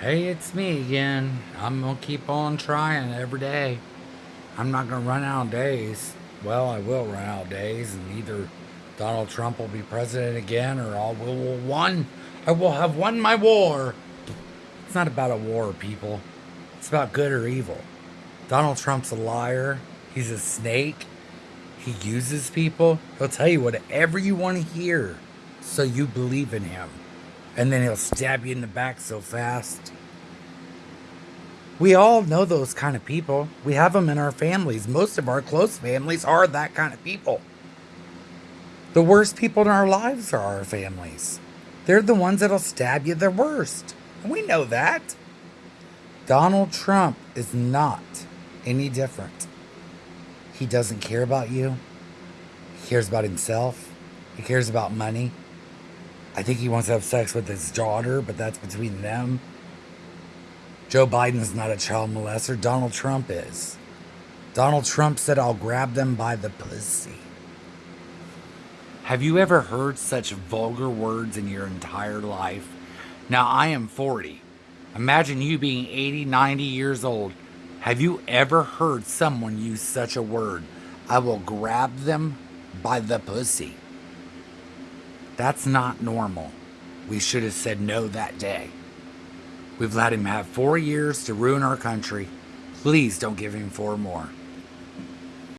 Hey, it's me again. I'm gonna keep on trying every day. I'm not gonna run out of days. Well, I will run out of days, and either Donald Trump will be president again, or I will will won. I will have won my war. It's not about a war, people. It's about good or evil. Donald Trump's a liar. He's a snake. He uses people. He'll tell you whatever you want to hear, so you believe in him and then he'll stab you in the back so fast. We all know those kind of people. We have them in our families. Most of our close families are that kind of people. The worst people in our lives are our families. They're the ones that'll stab you the worst. And we know that. Donald Trump is not any different. He doesn't care about you. He cares about himself. He cares about money. I think he wants to have sex with his daughter, but that's between them. Joe Biden's not a child molester. Donald Trump is. Donald Trump said, I'll grab them by the pussy. Have you ever heard such vulgar words in your entire life? Now, I am 40. Imagine you being 80, 90 years old. Have you ever heard someone use such a word? I will grab them by the pussy. That's not normal. We should have said no that day. We've let him have four years to ruin our country. Please don't give him four more.